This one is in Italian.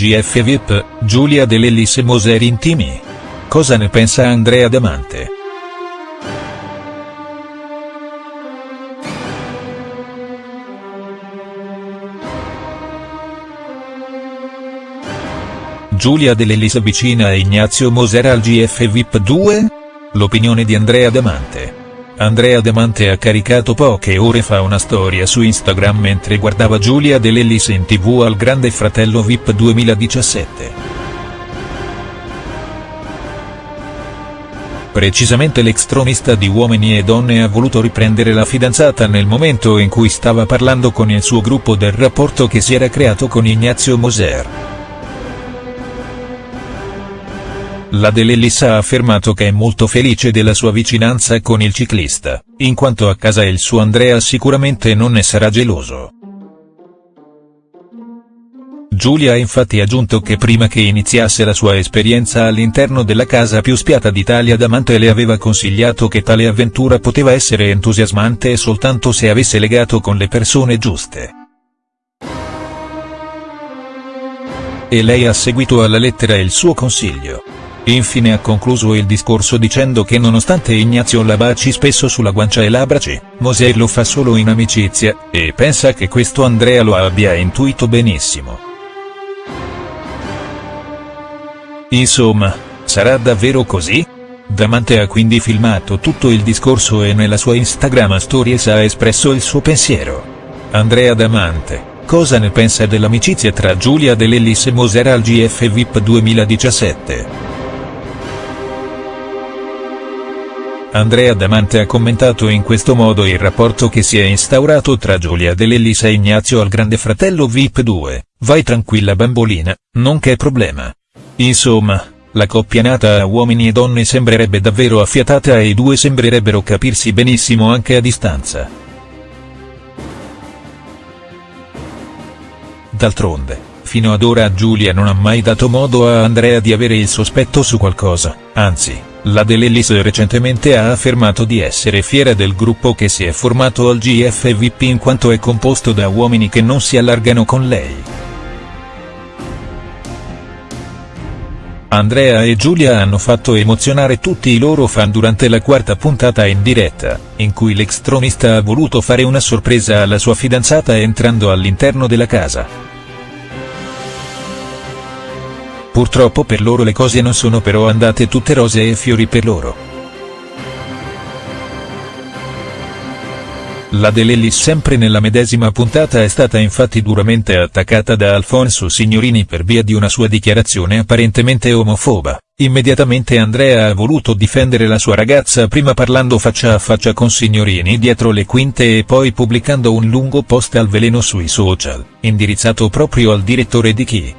GF VIP, Giulia De Lellis e Moser intimi? Cosa ne pensa Andrea Damante?. Giulia De Lellis vicina a Ignazio Moser al GF VIP 2? L'opinione di Andrea Damante. Andrea Damante ha caricato poche ore fa una storia su Instagram mentre guardava Giulia De Lellis in tv al Grande Fratello VIP 2017. Precisamente l'ex-tronista di Uomini e Donne ha voluto riprendere la fidanzata nel momento in cui stava parlando con il suo gruppo del rapporto che si era creato con Ignazio Moser. La De Lellis ha affermato che è molto felice della sua vicinanza con il ciclista, in quanto a casa il suo Andrea sicuramente non ne sarà geloso. Giulia ha infatti aggiunto che prima che iniziasse la sua esperienza all'interno della casa più spiata d'Italia Damante le aveva consigliato che tale avventura poteva essere entusiasmante soltanto se avesse legato con le persone giuste. E lei ha seguito alla lettera il suo consiglio. Infine ha concluso il discorso dicendo che nonostante Ignazio la baci spesso sulla guancia e l'abbraci, Moser lo fa solo in amicizia, e pensa che questo Andrea lo abbia intuito benissimo. Insomma, sarà davvero così? Damante ha quindi filmato tutto il discorso e nella sua Instagram Stories ha espresso il suo pensiero. Andrea Damante, cosa ne pensa dell'amicizia tra Giulia De Lellis e Moser al GF VIP 2017?. Andrea Damante ha commentato in questo modo il rapporto che si è instaurato tra Giulia De Lellis e Ignazio al grande fratello VIP 2, vai tranquilla bambolina, non c'è problema. Insomma, la coppia nata a uomini e donne sembrerebbe davvero affiatata e i due sembrerebbero capirsi benissimo anche a distanza. D'altronde, fino ad ora Giulia non ha mai dato modo a Andrea di avere il sospetto su qualcosa, anzi la De Lellis recentemente ha affermato di essere fiera del gruppo che si è formato al GF VIP in quanto è composto da uomini che non si allargano con lei. Andrea e Giulia hanno fatto emozionare tutti i loro fan durante la quarta puntata in diretta, in cui l'ex-tronista ha voluto fare una sorpresa alla sua fidanzata entrando all'interno della casa. Purtroppo per loro le cose non sono però andate tutte rose e fiori per loro. La De Lellis sempre nella medesima puntata è stata infatti duramente attaccata da Alfonso Signorini per via di una sua dichiarazione apparentemente omofoba. Immediatamente Andrea ha voluto difendere la sua ragazza prima parlando faccia a faccia con Signorini dietro le quinte e poi pubblicando un lungo post al veleno sui social, indirizzato proprio al direttore di Chi.